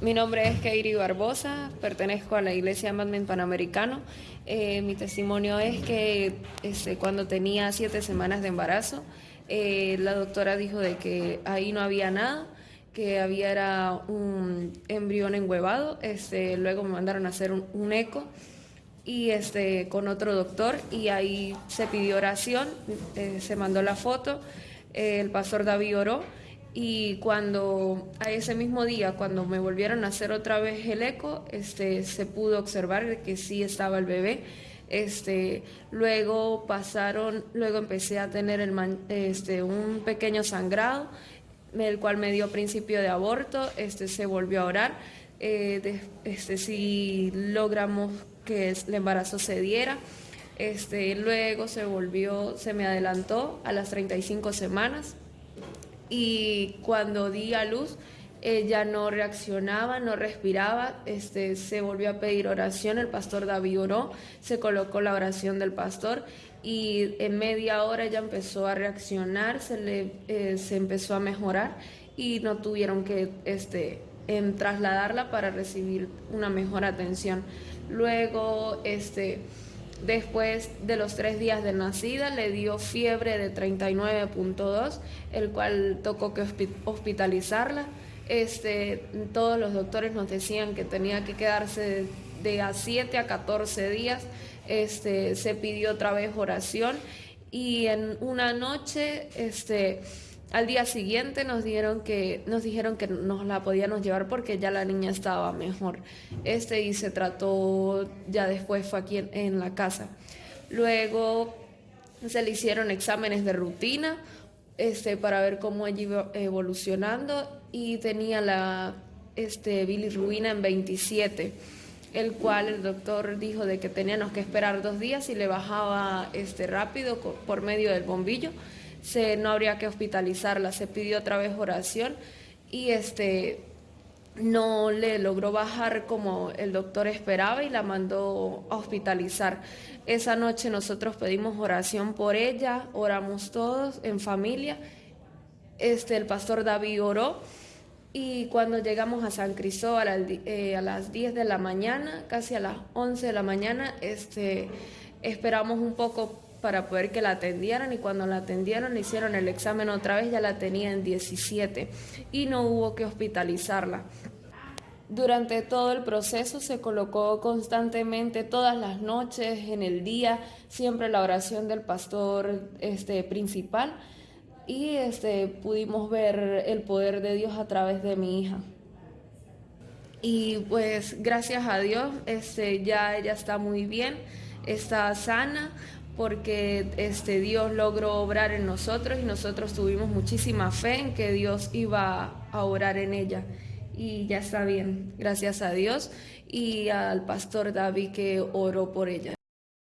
Mi nombre es Keiri Barbosa, pertenezco a la Iglesia Madmen Panamericano. Eh, mi testimonio es que este, cuando tenía siete semanas de embarazo, eh, la doctora dijo de que ahí no había nada, que había era un embrión enhuevado. Este, luego me mandaron a hacer un, eco y este, con otro doctor y ahí se pidió oración, eh, se mandó la foto, el pastor David oró y cuando a ese mismo día, cuando me volvieron a hacer otra vez el eco, este, se pudo observar que sí estaba el bebé. Este, luego pasaron, luego empecé a tener el este, un pequeño sangrado, el cual me dio principio de aborto, este, se volvió a orar. Eh, este, si logramos que el embarazo se diera. Este, luego se volvió, se me adelantó a las 35 semanas, y cuando di a luz ella no reaccionaba, no respiraba, este, se volvió a pedir oración, el pastor David oró, se colocó la oración del pastor y en media hora ella empezó a reaccionar, se, le, eh, se empezó a mejorar y no tuvieron que este, trasladarla para recibir una mejor atención. Luego, este, Después de los tres días de nacida le dio fiebre de 39.2, el cual tocó que hospitalizarla. Este, todos los doctores nos decían que tenía que quedarse de, a 7 a 14 días. Este, se pidió otra vez oración y en una noche este, al día siguiente nos dijeron que nos dijeron que nos la podíamos llevar porque ya la niña estaba mejor. Este y se trató ya después fue aquí en, la casa. Luego se le hicieron exámenes de rutina este para ver cómo ella iba evolucionando y tenía la este bilirrubina en 27 el cual el doctor dijo de que teníamos que esperar dos días y le bajaba este rápido por medio del bombillo se, no habría que hospitalizarla. Se pidió otra vez oración y este no le logró bajar como el doctor esperaba y la mandó a hospitalizar. Esa noche nosotros pedimos oración por ella, oramos todos en familia. Este, el pastor David oró y cuando llegamos a San Cristóbal eh, a las 10 de la mañana, casi a las 11 de la mañana, este, esperamos un poco para poder que la atendieran y cuando la atendieron le hicieron el examen otra vez, ya la tenía en 17 y no hubo que hospitalizarla. Durante todo el proceso se colocó constantemente todas las noches, en el día, siempre la oración del pastor este, principal y este, pudimos ver el poder de Dios a través de mi hija. Y pues gracias a Dios este, ya ella está muy bien, está sana, porque este Dios logró obrar en nosotros y nosotros tuvimos muchísima fe en que Dios iba a orar en ella. Y ya está bien, gracias a Dios y al pastor David que oró por ella.